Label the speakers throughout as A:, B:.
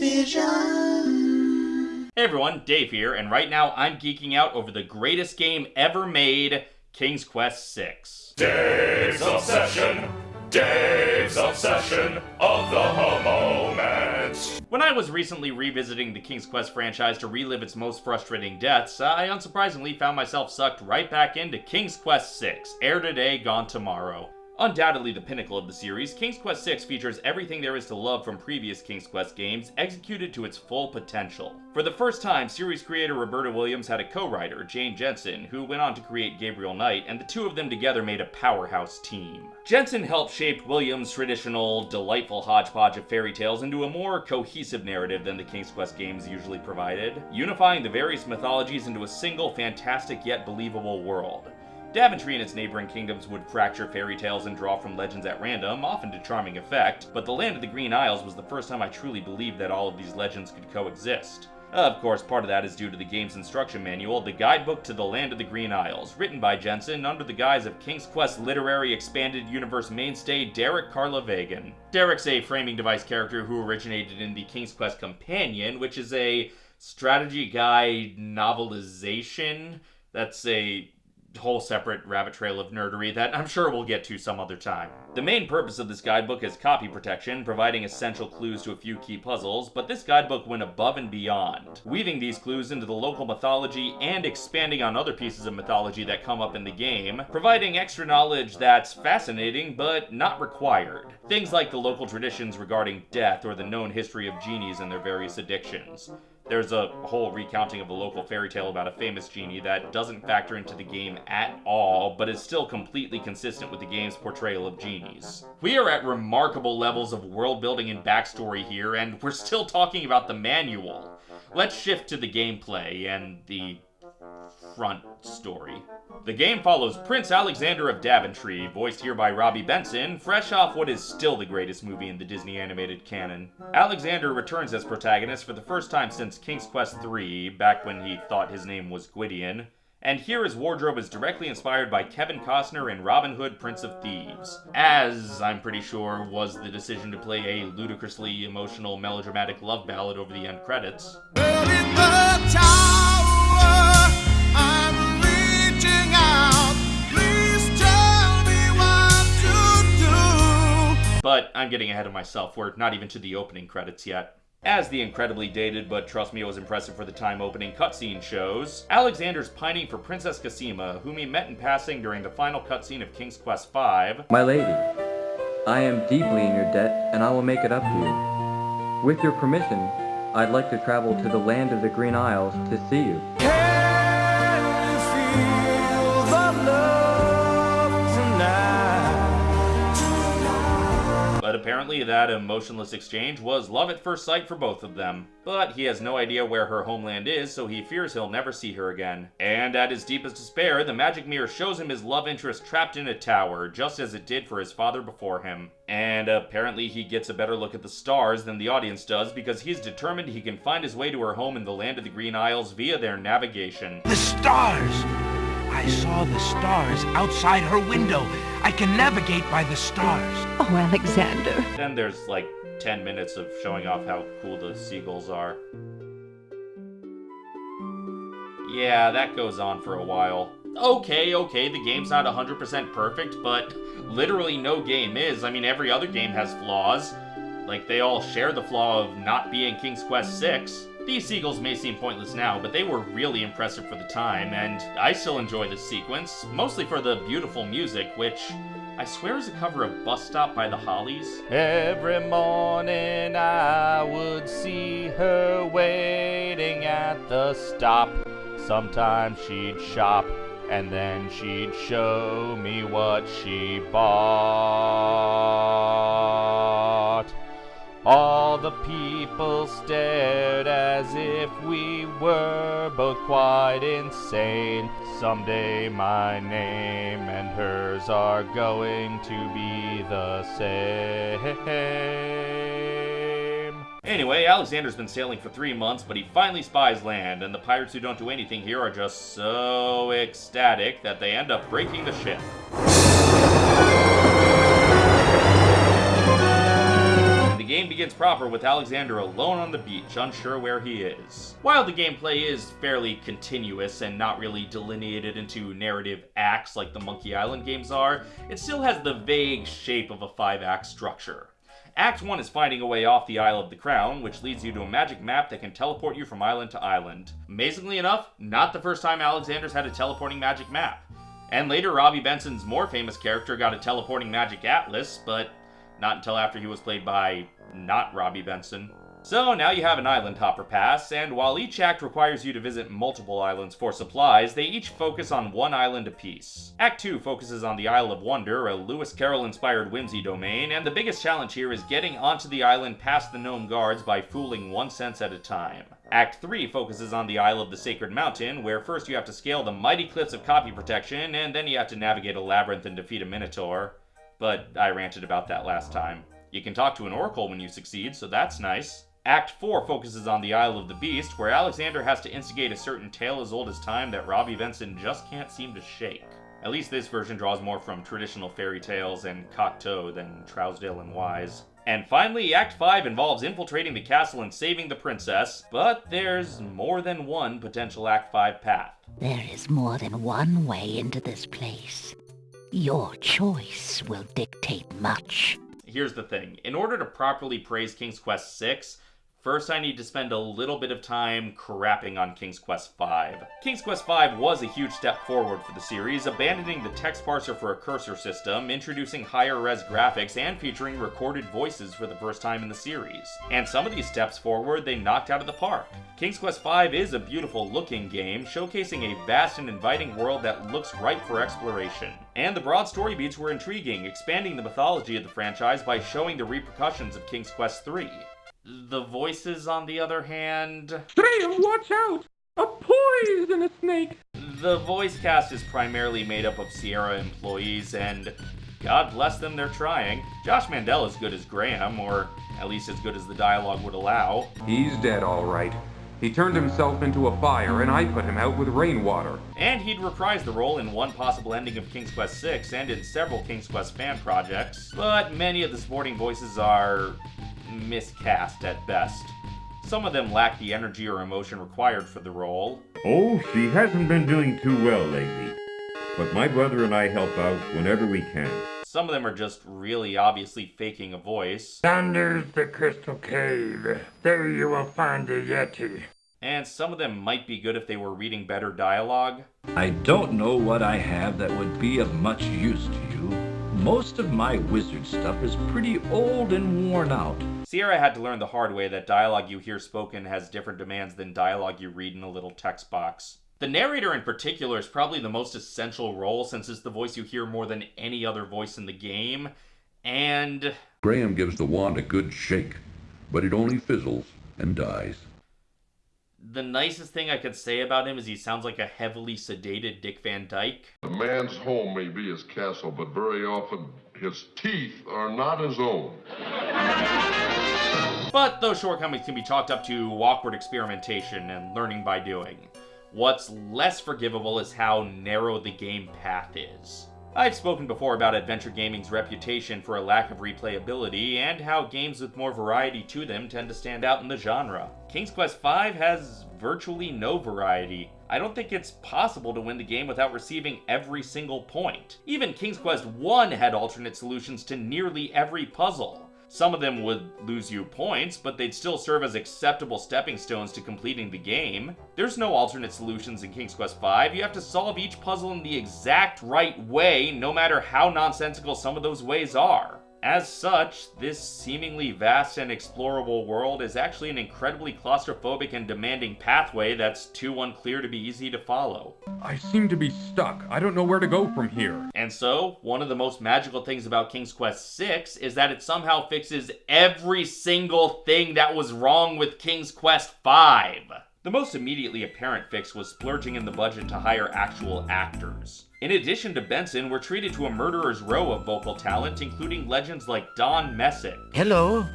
A: Vision.
B: Hey everyone, Dave here, and right now I'm geeking out over the greatest game ever made, King's Quest VI.
C: Dave's Obsession. Dave's Obsession of the moment.
B: When I was recently revisiting the King's Quest franchise to relive its most frustrating deaths, uh, I unsurprisingly found myself sucked right back into King's Quest VI, Heir Today, Gone Tomorrow. Undoubtedly the pinnacle of the series, King's Quest VI features everything there is to love from previous King's Quest games, executed to its full potential. For the first time, series creator Roberta Williams had a co-writer, Jane Jensen, who went on to create Gabriel Knight, and the two of them together made a powerhouse team. Jensen helped shape Williams' traditional, delightful hodgepodge of fairy tales into a more cohesive narrative than the King's Quest games usually provided, unifying the various mythologies into a single fantastic yet believable world. Daventry and its neighboring kingdoms would fracture fairy tales and draw from legends at random, often to charming effect, but the Land of the Green Isles was the first time I truly believed that all of these legends could coexist. Of course, part of that is due to the game's instruction manual, the Guidebook to the Land of the Green Isles, written by Jensen under the guise of King's Quest literary expanded universe mainstay Derek Karlavaegen. Derek's a framing device character who originated in the King's Quest Companion, which is a strategy guide novelization that's a whole separate rabbit trail of nerdery that I'm sure we'll get to some other time. The main purpose of this guidebook is copy protection, providing essential clues to a few key puzzles, but this guidebook went above and beyond, weaving these clues into the local mythology and expanding on other pieces of mythology that come up in the game, providing extra knowledge that's fascinating but not required. Things like the local traditions regarding death or the known history of genies and their various addictions. There's a whole recounting of a local fairy tale about a famous genie that doesn't factor into the game at all, but is still completely consistent with the game's portrayal of genies. We are at remarkable levels of world building and backstory here, and we're still talking about the manual. Let's shift to the gameplay and the front story. The game follows Prince Alexander of Daventry, voiced here by Robby Benson, fresh off what is still the greatest movie in the Disney animated canon. Alexander returns as protagonist for the first time since King's Quest III, back when he thought his name was Gwydion, and here his wardrobe is directly inspired by Kevin Costner in Robin Hood, Prince of Thieves. As, I'm pretty sure, was the decision to play a ludicrously emotional melodramatic love ballad over the end credits. But I'm getting ahead of myself, we're not even to the opening credits yet. As the incredibly dated, but trust me it was impressive for the time opening cutscene shows, Alexander's pining for Princess Cassima, whom he met in passing during the final cutscene of King's Quest V.
D: My lady, I am deeply in your debt, and I will make it up to you. With your permission, I'd like to travel to the land of the Green Isles to see you.
B: Apparently that emotionless exchange was love at first sight for both of them. But he has no idea where her homeland is, so he fears he'll never see her again. And at his deepest despair, the magic mirror shows him his love interest trapped in a tower, just as it did for his father before him. And apparently he gets a better look at the stars than the audience does because he's determined he can find his way to her home in the land of the Green Isles via their navigation.
E: The stars! I saw the stars outside her window. I can navigate by the stars.
F: Oh, Alexander.
B: Then there's like 10 minutes of showing off how cool the seagulls are. Yeah, that goes on for a while. Okay, okay, the game's not 100% perfect, but literally no game is. I mean, every other game has flaws. Like, they all share the flaw of not being King's Quest 6. These seagulls may seem pointless now, but they were really impressive for the time, and I still enjoy this sequence, mostly for the beautiful music, which I swear is a cover of Bus Stop by the Hollies. Every morning I would see her waiting at the stop. Sometimes she'd shop, and then she'd show me what she bought. All the people stared as if we were both quite insane. Someday my name and hers are going to be the same. Anyway, Alexander's been sailing for three months, but he finally spies land, and the pirates who don't do anything here are just so ecstatic that they end up breaking the ship. Begins proper with Alexander alone on the beach, unsure where he is. While the gameplay is fairly continuous and not really delineated into narrative acts like the Monkey Island games are, it still has the vague shape of a five-act structure. Act 1 is finding a way off the Isle of the Crown, which leads you to a magic map that can teleport you from island to island. Amazingly enough, not the first time Alexander's had a teleporting magic map. And later, Robby Benson's more famous character got a teleporting magic atlas, but not until after he was played by not Robby Benson. So now you have an island hopper pass, and while each act requires you to visit multiple islands for supplies, they each focus on one island apiece. Act 2 focuses on the Isle of Wonder, a Lewis Carroll-inspired whimsy domain, and the biggest challenge here is getting onto the island past the gnome guards by fooling one sense at a time. Act 3 focuses on the Isle of the Sacred Mountain, where first you have to scale the mighty cliffs of copy protection, and then you have to navigate a labyrinth and defeat a minotaur. But I ranted about that last time. You can talk to an oracle when you succeed, so that's nice. Act 4 focuses on the Isle of the Beast, where Alexander has to instigate a certain tale as old as time that Robby Benson just can't seem to shake. At least this version draws more from traditional fairy tales and Cocteau than Trousdale and Wise. And finally, Act 5 involves infiltrating the castle and saving the princess, but there's more than one potential Act 5 path.
A: There is more than one way into this place. Your choice will dictate much.
B: Here's the thing. In order to properly praise King's Quest 6, First, I need to spend a little bit of time crapping on King's Quest V. King's Quest V was a huge step forward for the series, abandoning the text parser for a cursor system, introducing higher res graphics, and featuring recorded voices for the first time in the series. And some of these steps forward they knocked out of the park. King's Quest V is a beautiful looking game, showcasing a vast and inviting world that looks ripe for exploration. And the broad story beats were intriguing, expanding the mythology of the franchise by showing the repercussions of King's Quest III. The voices, on the other hand...
F: Sam, watch out! A poisonous snake!
B: The voice cast is primarily made up of Sierra employees, and God bless them, they're trying. Josh Mandel is good as Graham, or at least as good as the dialogue would allow.
F: He's dead, all right. He turned himself into a fire, and I put him out with rainwater.
B: And he'd reprise the role in one possible ending of King's Quest VI and in several King's Quest fan projects, but many of the supporting voices are miscast at best. Some of them lack the energy or emotion required for the role.
G: Oh, she hasn't been doing too well lately. But my brother and I help out whenever we can.
B: Some of them are just really obviously faking a voice.
H: Yonder's the Crystal Cave. There you will find the Yeti.
B: And some of them might be good if they were reading better dialogue.
I: I don't know what I have that would be of much use to you. Most of my wizard stuff is pretty old and worn out.
B: Sierra had to learn the hard way that dialogue you hear spoken has different demands than dialogue you read in a little text box. The narrator in particular is probably the most essential role since it's the voice you hear more than any other voice in the game, and...
J: Graham gives the wand a good shake, but it only fizzles and dies.
B: The nicest thing I could say about him is he sounds like a heavily sedated Dick Van Dyke.
K: A man's home may be his castle, but very often his teeth are not his own.
B: But those shortcomings can be chalked up to awkward experimentation and learning by doing. What's less forgivable is how narrow the game path is. I've spoken before about adventure gaming's reputation for a lack of replayability and how games with more variety to them tend to stand out in the genre. King's Quest V has virtually no variety. I don't think it's possible to win the game without receiving every single point. Even King's Quest I had alternate solutions to nearly every puzzle. Some of them would lose you points, but they'd still serve as acceptable stepping stones to completing the game. There's no alternate solutions in King's Quest V. You have to solve each puzzle in the exact right way, no matter how nonsensical some of those ways are. As such, this seemingly vast and explorable world is actually an incredibly claustrophobic and demanding pathway that's too unclear to be easy to follow.
F: I seem to be stuck. I don't know where to go from here.
B: And so, one of the most magical things about King's Quest VI is that it somehow fixes every single thing that was wrong with King's Quest V. The most immediately apparent fix was splurging in the budget to hire actual actors. In addition to Benson, we're treated to a murderer's row of vocal talent, including legends like Don Messick.
A: Hello.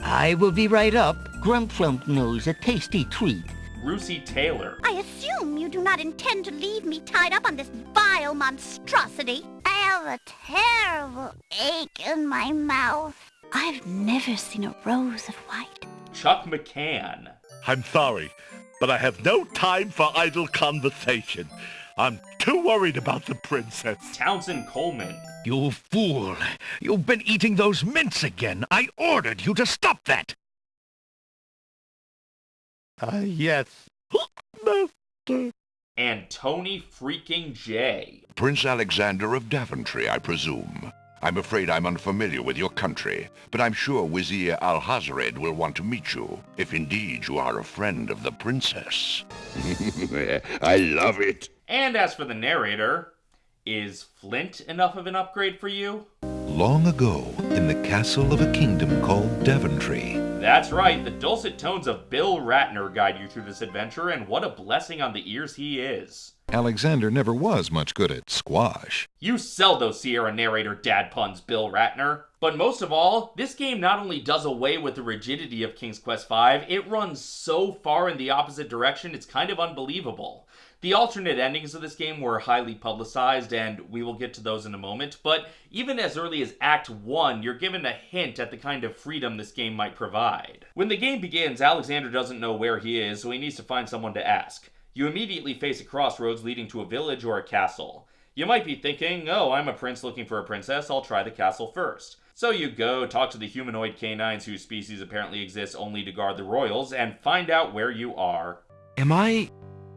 A: I will be right up. Grumplump knows a tasty treat.
B: Russi Taylor.
L: I assume you do not intend to leave me tied up on this vile monstrosity. I have a terrible ache in my mouth. I've never seen a rose of white.
B: Chuck McCann.
M: I'm sorry, but I have no time for idle conversation. I'm too worried about the princess.
B: Townsend Coleman.
E: You fool! You've been eating those mints again. I ordered you to stop that.
M: Ah, uh, yes. Master.
B: And Tony freaking J.
J: Prince Alexander of Daventry, I presume. I'm afraid I'm unfamiliar with your country, but I'm sure Vizier Alhazred will want to meet you, if indeed you are a friend of the princess.
N: I love it.
B: And as for the narrator, is Flint enough of an upgrade for you?
O: Long ago, in the castle of a kingdom called Daventry.
B: That's right, the dulcet tones of Bill Ratner guide you through this adventure, and what a blessing on the ears he is.
O: Alexander never was much good at squash.
B: You sell those Sierra narrator dad puns, Bill Ratner. But most of all, this game not only does away with the rigidity of King's Quest V, it runs so far in the opposite direction it's kind of unbelievable. The alternate endings of this game were highly publicized, and we will get to those in a moment, but even as early as Act 1, you're given a hint at the kind of freedom this game might provide. When the game begins, Alexander doesn't know where he is, so he needs to find someone to ask. You immediately face a crossroads leading to a village or a castle. You might be thinking, oh, I'm a prince looking for a princess, I'll try the castle first. So you go, talk to the humanoid canines whose species apparently exists only to guard the royals, and find out where you are.
E: Am I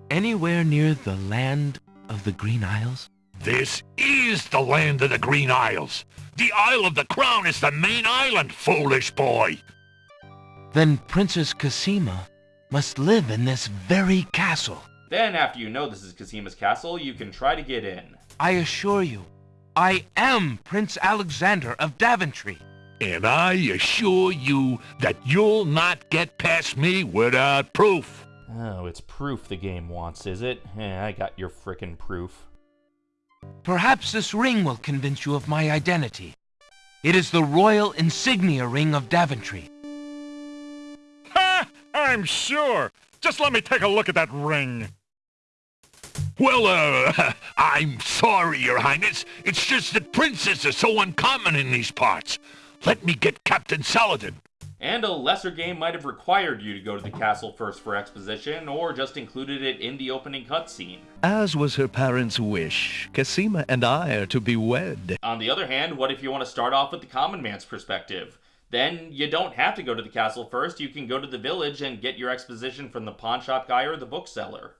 E: anywhere near the land of the Green Isles?
M: This is the land of the Green Isles. The Isle of the Crown is the main island, foolish boy.
E: Then Princess Cassima must live in this very castle.
B: Then, after you know this is Cassima's castle, you can try to get in.
E: I assure you, I am Prince Alexander of Daventry.
M: And I assure you that you'll not get past me without proof.
B: Oh, it's proof the game wants, is it? Eh, I got your frickin' proof.
E: Perhaps this ring will convince you of my identity. It is the royal insignia ring of Daventry.
M: Ha! I'm sure. Just let me take a look at that ring. Well, uh, I'm sorry, Your Highness. It's just that princes are so uncommon in these parts. Let me get Captain Saladin
B: and a lesser game might have required you to go to the castle first for exposition, or just included it in the opening cutscene.
P: As was her parents' wish, Cassima and I are to be wed.
B: On the other hand, what if you want to start off with the common man's perspective? Then you don't have to go to the castle first, you can go to the village and get your exposition from the pawnshop guy or the bookseller.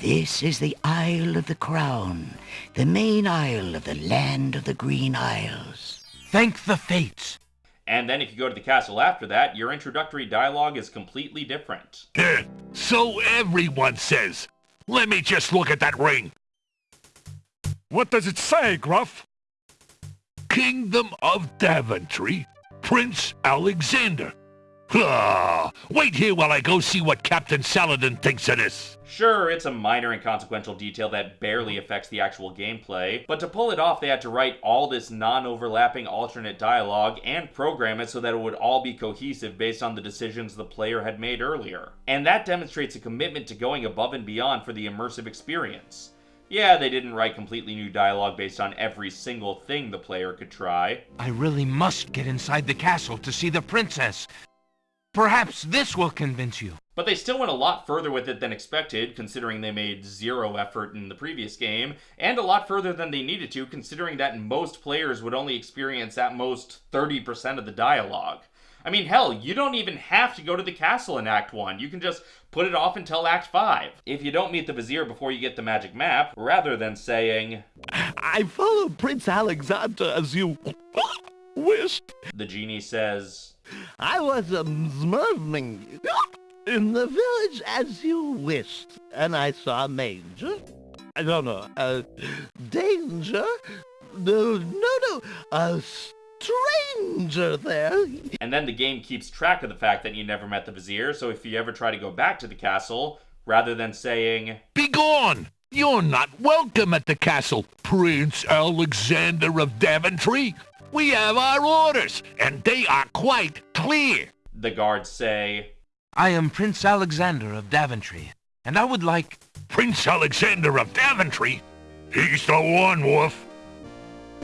A: This is the Isle of the Crown, the main isle of the land of the Green Isles.
E: Thank the fates!
B: And then if you go to the castle after that, your introductory dialogue is completely different.
M: so everyone says. Let me just look at that ring. What does it say, Gruff? Kingdom of Daventry, Prince Alexander. Ah, wait here while I go see what Captain Saladin thinks of this.
B: Sure, it's a minor and consequential detail that barely affects the actual gameplay, but to pull it off they had to write all this non-overlapping alternate dialogue and program it so that it would all be cohesive based on the decisions the player had made earlier. And that demonstrates a commitment to going above and beyond for the immersive experience. Yeah, they didn't write completely new dialogue based on every single thing the player could try.
E: I really must get inside the castle to see the princess. Perhaps this will convince you.
B: But they still went a lot further with it than expected, considering they made zero effort in the previous game, and a lot further than they needed to, considering that most players would only experience at most 30% of the dialogue. I mean, hell, you don't even have to go to the castle in Act 1. You can just put it off until Act 5. If you don't meet the Vizier before you get the magic map, rather than saying,
M: I followed Prince Alexander as you wished.
B: The genie says,
Q: I was observing in the village as you wished, and I saw a manger. I don't know, a danger? No, no, no, a stranger there.
B: And then the game keeps track of the fact that you never met the vizier, so if you ever try to go back to the castle, rather than saying,
M: Begone! You're not welcome at the castle, Prince Alexander of Daventry. We have our orders, and they are quite clear.
B: The guards say,
E: I am Prince Alexander of Daventry, and I would like...
M: Prince Alexander of Daventry? He's the one, Wolf.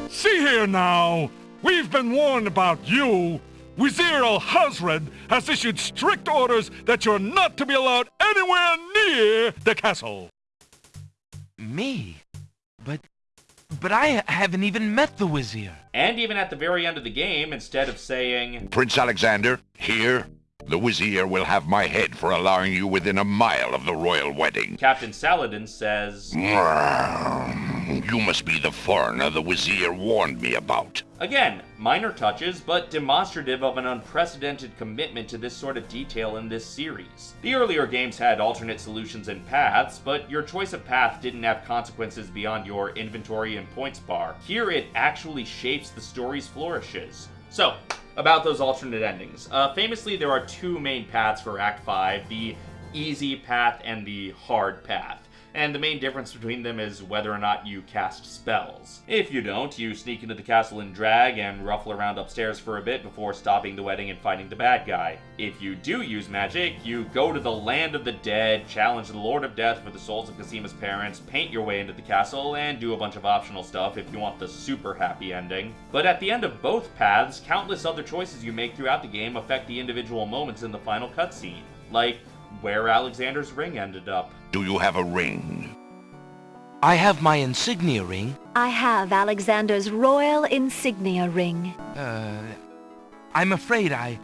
M: See here now. We've been warned about you. Vizier Alhazred has issued strict orders that you're not to be allowed anywhere near the castle.
E: Me? But... But I haven't even met the Vizier.
B: And even at the very end of the game, instead of saying,
J: Prince Alexander, here, the Vizier will have my head for allowing you within a mile of the royal wedding.
B: Captain Saladin says,
J: You must be the foreigner the Wazir warned me about.
B: Again, minor touches, but demonstrative of an unprecedented commitment to this sort of detail in this series. The earlier games had alternate solutions and paths, but your choice of path didn't have consequences beyond your inventory and points bar. Here it actually shapes the story's flourishes. So, about those alternate endings. Uh, famously, there are two main paths for Act 5, the easy path and the hard path and the main difference between them is whether or not you cast spells. If you don't, you sneak into the castle and drag and ruffle around upstairs for a bit before stopping the wedding and fighting the bad guy. If you do use magic, you go to the land of the dead, challenge the Lord of Death for the souls of Cassima's parents, paint your way into the castle, and do a bunch of optional stuff if you want the super happy ending. But at the end of both paths, countless other choices you make throughout the game affect the individual moments in the final cutscene. Like, where Alexander's ring ended up.
J: Do you have a ring?
E: I have my insignia ring.
R: I have Alexander's royal insignia ring.
E: Uh, I'm afraid I...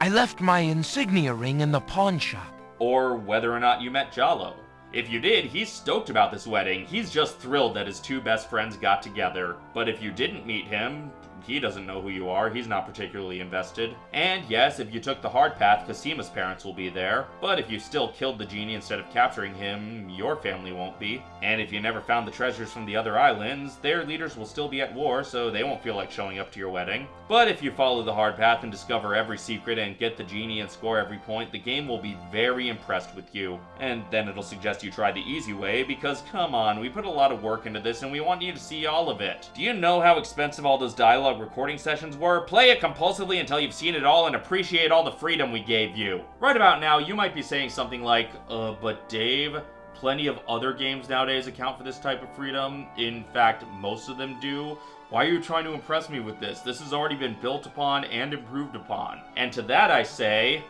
E: I left my insignia ring in the pawn shop.
B: Or whether or not you met Jollo. If you did, he's stoked about this wedding. He's just thrilled that his two best friends got together. But if you didn't meet him, he doesn't know who you are, he's not particularly invested. And yes, if you took the hard path, Cassima's parents will be there, but if you still killed the genie instead of capturing him, your family won't be. And if you never found the treasures from the other islands, their leaders will still be at war, so they won't feel like showing up to your wedding. But if you follow the hard path and discover every secret and get the genie and score every point, the game will be very impressed with you. And then it'll suggest you try the easy way, because come on, we put a lot of work into this and we want you to see all of it. Do you know how expensive all those dialogue recording sessions were? Play it compulsively until you've seen it all and appreciate all the freedom we gave you. Right about now, you might be saying something like, uh, but Dave, plenty of other games nowadays account for this type of freedom. In fact, most of them do. Why are you trying to impress me with this? This has already been built upon and improved upon. And to that I say,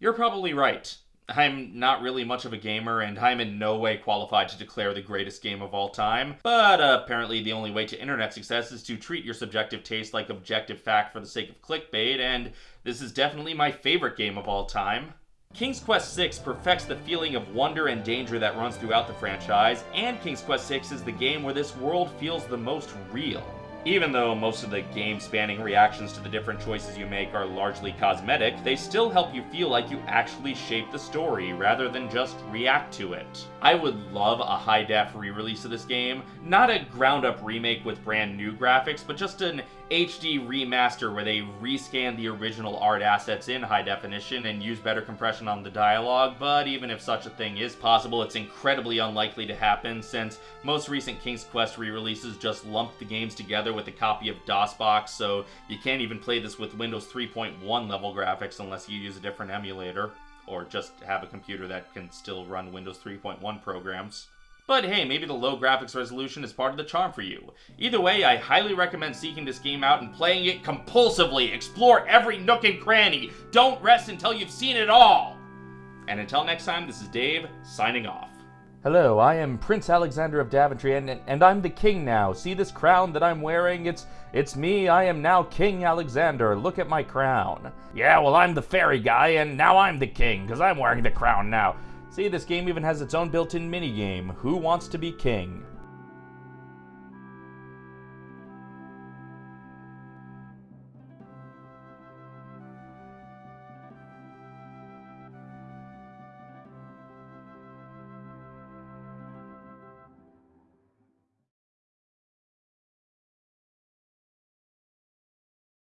B: you're probably right. I'm not really much of a gamer, and I'm in no way qualified to declare the greatest game of all time, but uh, apparently the only way to internet success is to treat your subjective taste like objective fact for the sake of clickbait, and this is definitely my favorite game of all time. King's Quest VI perfects the feeling of wonder and danger that runs throughout the franchise, and King's Quest VI is the game where this world feels the most real. Even though most of the game-spanning reactions to the different choices you make are largely cosmetic, they still help you feel like you actually shape the story, rather than just react to it. I would love a high-def re-release of this game, not a ground-up remake with brand new graphics, but just an HD remaster where they rescan the original art assets in high definition and use better compression on the dialogue, but even if such a thing is possible, it's incredibly unlikely to happen since most recent King's Quest re-releases just lump the games together with a copy of DOSBox, so you can't even play this with Windows 3.1 level graphics unless you use a different emulator, or just have a computer that can still run Windows 3.1 programs. But hey, maybe the low graphics resolution is part of the charm for you. Either way, I highly recommend seeking this game out and playing it compulsively. Explore every nook and cranny. Don't rest until you've seen it all. And until next time, this is Dave, signing off. Hello, I am Prince Alexander of Daventry, and, and I'm the king now. See this crown that I'm wearing? It's it's me. I am now King Alexander. Look at my crown. Yeah, well, I'm the fairy guy, and now I'm the king, because I'm wearing the crown now. See, this game even has its own built-in minigame, Who Wants to be King?